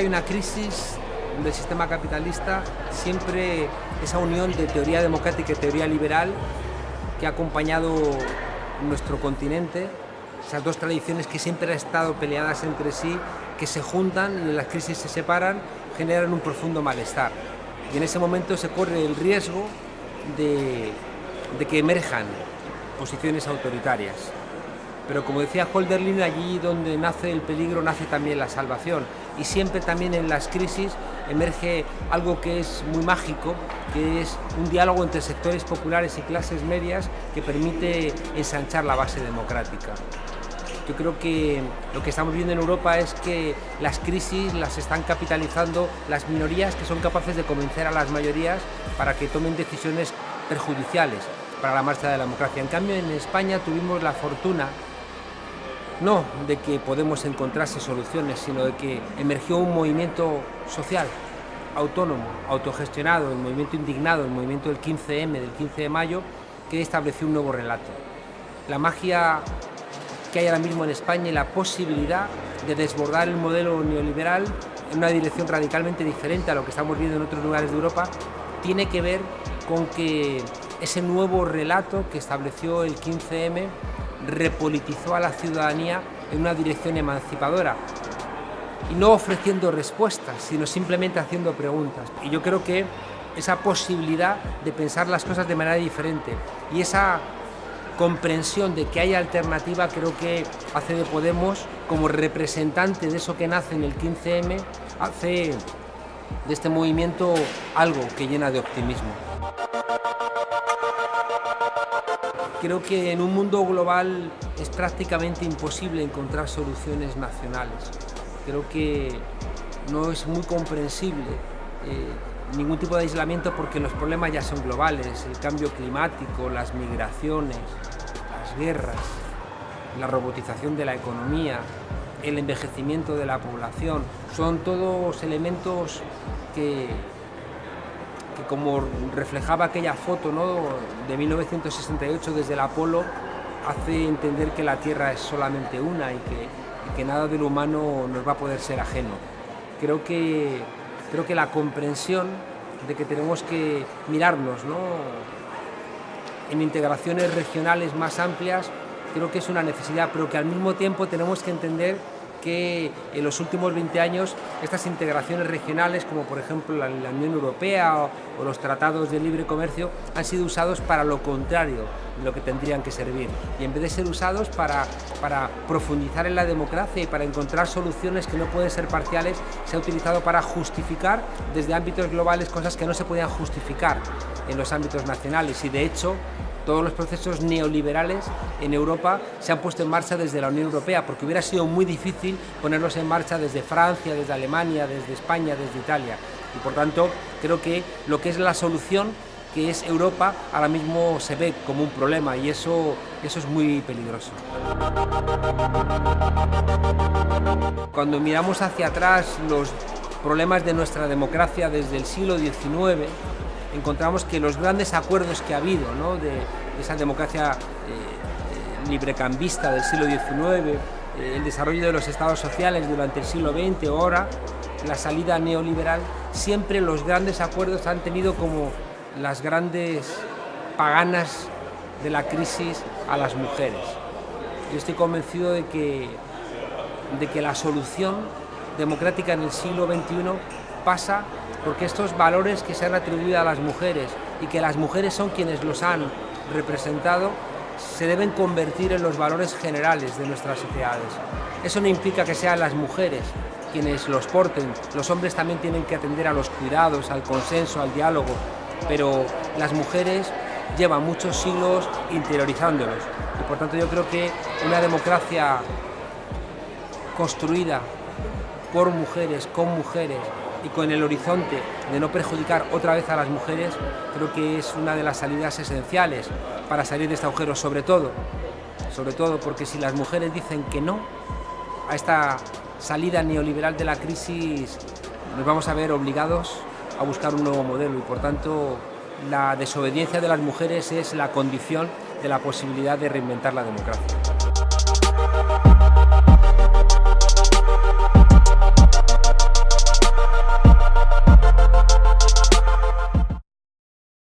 una crisis del sistema capitalista, siempre esa unión de teoría democrática y teoría liberal que ha acompañado nuestro continente, esas dos tradiciones que siempre han estado peleadas entre sí, que se juntan y las crisis se separan, generan un profundo malestar. Y en ese momento se corre el riesgo de, de que emerjan posiciones autoritarias. Pero como decía Holderlin, allí donde nace el peligro nace también la salvación. Y siempre también en las crisis emerge algo que es muy mágico, que es un diálogo entre sectores populares y clases medias que permite ensanchar la base democrática. Yo creo que lo que estamos viendo en Europa es que las crisis las están capitalizando las minorías que son capaces de convencer a las mayorías para que tomen decisiones perjudiciales para la marcha de la democracia. En cambio, en España tuvimos la fortuna no de que podemos encontrarse soluciones, sino de que emergió un movimiento social, autónomo, autogestionado, el movimiento indignado, el movimiento del 15M, del 15 de mayo, que estableció un nuevo relato. La magia que hay ahora mismo en España y la posibilidad de desbordar el modelo neoliberal en una dirección radicalmente diferente a lo que estamos viendo en otros lugares de Europa, tiene que ver con que ese nuevo relato que estableció el 15M repolitizó a la ciudadanía en una dirección emancipadora y no ofreciendo respuestas, sino simplemente haciendo preguntas. Y yo creo que esa posibilidad de pensar las cosas de manera diferente y esa comprensión de que hay alternativa creo que hace de Podemos como representante de eso que nace en el 15M, hace de este movimiento algo que llena de optimismo. Creo que en un mundo global es prácticamente imposible encontrar soluciones nacionales. Creo que no es muy comprensible eh, ningún tipo de aislamiento porque los problemas ya son globales, el cambio climático, las migraciones, las guerras, la robotización de la economía, el envejecimiento de la población, son todos elementos que, que como reflejaba aquella foto ¿no? de 1968 desde el Apolo, hace entender que la Tierra es solamente una y que, y que, nada del humano nos va a poder ser ajeno. Creo que, creo que la comprensión de que tenemos que mirarnos ¿no? en integraciones regionales más amplias, creo que es una necesidad, pero que al mismo tiempo tenemos que entender que en los últimos 20 años estas integraciones regionales, como por ejemplo la, Unión Europea o, o, los tratados de libre comercio, han sido usados para lo contrario de lo que tendrían que servir. Y en vez de ser usados para, para profundizar en la democracia y para encontrar soluciones que no pueden ser parciales, se ha utilizado para justificar desde ámbitos globales cosas que no se podían justificar en los ámbitos nacionales. Y de hecho, todos los procesos neoliberales en Europa se han puesto en marcha desde la Unión Europea, porque hubiera sido muy difícil ponerlos en marcha desde Francia, desde Alemania, desde España, desde Italia. Y por tanto, creo que lo que es la solución, que es Europa, ahora mismo se ve como un problema y eso, eso es muy peligroso. Cuando miramos hacia atrás los problemas de nuestra democracia desde el siglo XIX, encontramos que los grandes acuerdos que ha habido ¿no? de, esa democracia eh, librecambista del siglo XIX, eh, el desarrollo de los estados sociales durante el siglo XX ahora, la salida neoliberal, siempre los grandes acuerdos han tenido como las grandes paganas de la crisis a las mujeres. Yo estoy convencido de que, de que la solución democrática en el siglo XXI pasa porque estos valores que se han atribuido a las mujeres y que las mujeres son quienes los han representado, se deben convertir en los valores generales de nuestras sociedades. Eso no implica que sean las mujeres quienes los porten, los hombres también tienen que atender a los cuidados, al consenso, al diálogo, pero las mujeres llevan muchos siglos interiorizándolos. Y por tanto yo creo que una democracia construida por mujeres, con mujeres, y con el horizonte de no perjudicar otra vez a las mujeres, creo que es una de las salidas esenciales para salir de este agujero, sobre todo, sobre todo porque si las mujeres dicen que no a esta salida neoliberal de la crisis, nos vamos a ver obligados a buscar un nuevo modelo y por tanto la desobediencia de las mujeres es la condición de la posibilidad de reinventar la democracia.